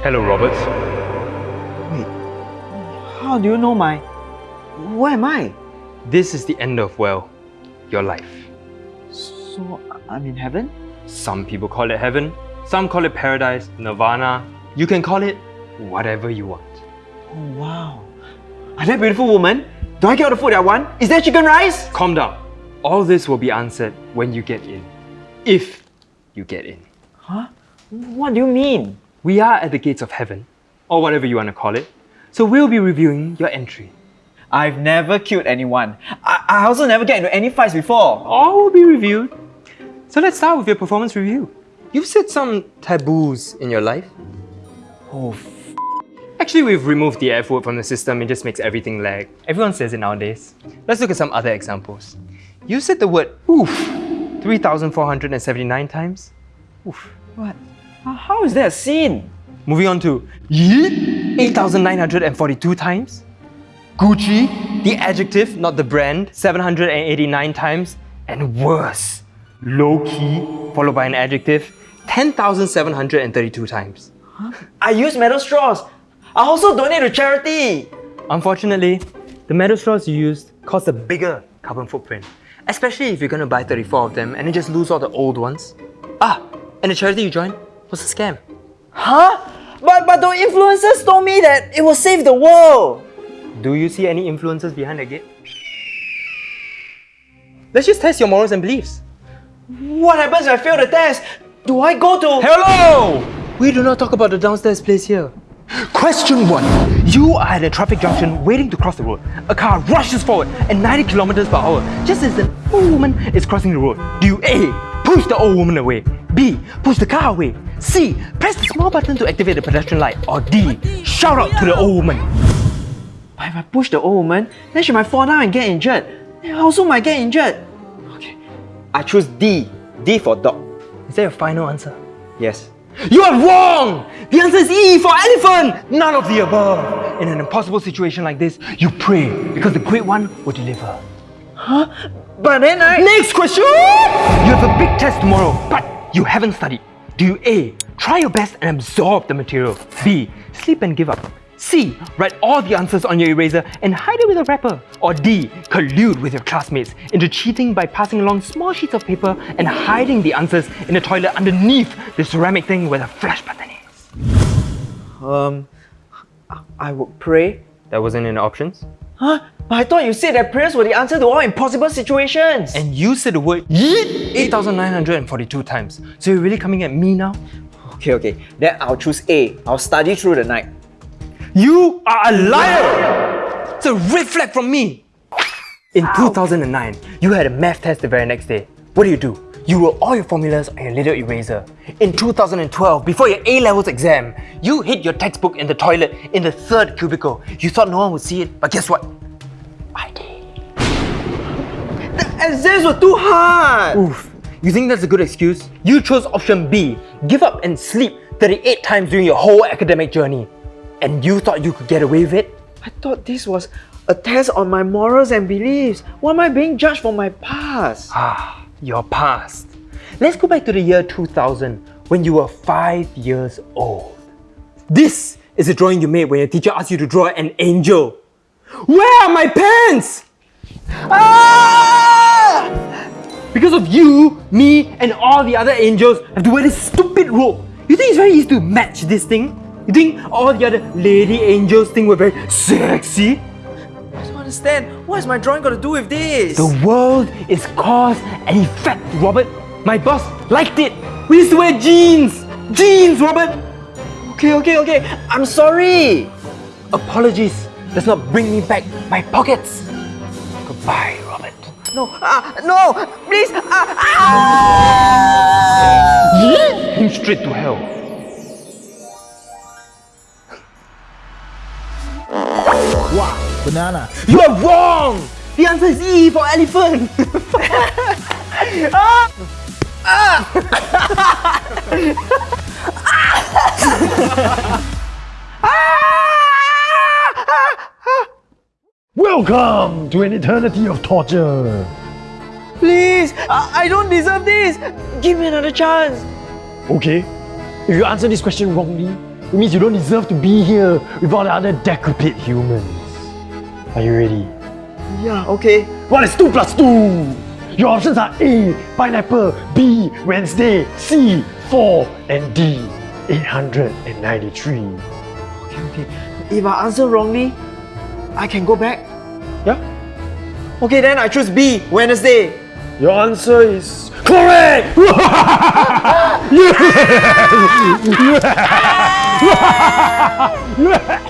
Hello, Robert. Wait, how do you know my... Where am I? This is the end of, well, your life. So, I'm in heaven? Some people call it heaven, some call it paradise, nirvana. You can call it whatever you want. Oh, wow. Are that beautiful woman? Do I get all the food I want? Is there chicken rice? Calm down. All this will be answered when you get in. If you get in. Huh? What do you mean? We are at the gates of heaven, or whatever you want to call it. So we'll be reviewing your entry. I've never killed anyone. I, I also never get into any fights before. All will be reviewed. So let's start with your performance review. You've set some taboos in your life. Oh, Actually, we've removed the F word from the system, it just makes everything lag. Everyone says it nowadays. Let's look at some other examples. You said the word oof 3,479 times. Oof. what? How is that a sin? Moving on to yeet 8,942 times. Gucci, the adjective, not the brand, 789 times. And worse, low key, followed by an adjective, 10,732 times. I use metal straws. I also donate to charity. Unfortunately, the metal straws you used cause a bigger carbon footprint, especially if you're gonna buy 34 of them and then just lose all the old ones. Ah, and the charity you joined was a scam. Huh? But, but the influencers told me that it will save the world. Do you see any influences behind the gate? Let's just test your morals and beliefs. What happens if I fail the test? Do I go to... Hello! We do not talk about the downstairs place here. Question 1. You are at a traffic junction waiting to cross the road. A car rushes forward at 90 kilometers per hour just as old woman is crossing the road. Do you A. Push the old woman away? B. Push the car away? C. Press the small button to activate the pedestrian light? Or D. Shout out to the old woman? But if I push the old woman, then she might fall down and get injured. And I also might get injured. Okay. I choose D. D for dog. Is that your final answer? Yes. You are wrong! The answer is E for elephant! None of the above. In an impossible situation like this, you pray because the great one will deliver. Huh? But then I... Next question! You have a big test tomorrow, but you haven't studied. Do you A. Try your best and absorb the material? B. Sleep and give up? C. Write all the answers on your eraser and hide it with a wrapper? Or D. Collude with your classmates into cheating by passing along small sheets of paper and hiding the answers in the toilet underneath the ceramic thing where the flash button is? Um... I would pray. That wasn't in the options. Huh? But I thought you said that prayers were the answer to all impossible situations. And you said the word yeet 8,942 times. So you're really coming at me now? Okay, okay. Then I'll choose A. I'll study through the night. You are a liar! It's a red flag from me! In 2009, you had a math test the very next day. What do you do? You wrote all your formulas on your little eraser. In 2012, before your A-levels exam, you hid your textbook in the toilet in the third cubicle. You thought no one would see it, but guess what? I did. The exams were too hard! Oof. You think that's a good excuse? You chose option B, give up and sleep 38 times during your whole academic journey. And you thought you could get away with it? I thought this was a test on my morals and beliefs. Why am I being judged for my past? Ah, your past. Let's go back to the year 2000 when you were 5 years old. This is a drawing you made when your teacher asked you to draw an angel. Where are my pants? Ah! Because of you, me, and all the other angels have to wear this stupid robe. You think it's very easy to match this thing? You think all the other lady angels think we're very sexy? I don't understand. What has my drawing got to do with this? The world is cause and effect, Robert. My boss liked it. We used to wear jeans. Jeans, Robert. Okay, okay, okay. I'm sorry. Apologies does not bring me back my pockets. Goodbye, Robert. No, ah, no, please. Ah, ah. Him straight to hell. Wow, banana. You are wrong. The answer is E for elephant. Welcome to an eternity of torture. Please, I, I don't deserve this. Give me another chance. Okay, if you answer this question wrongly, It means you don't deserve to be here with all the other decrepit humans. Are you ready? Yeah, okay. What is 2 plus 2? Your options are A, pineapple, B, Wednesday, C, 4, and D, 893. Okay, okay. If I answer wrongly, I can go back. Yeah? Okay, then I choose B, Wednesday. Your answer is correct! yes! yes!